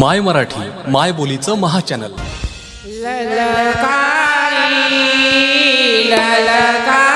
माय मराठी माय बोलीचं महाचॅनल. ललकारी ललकारी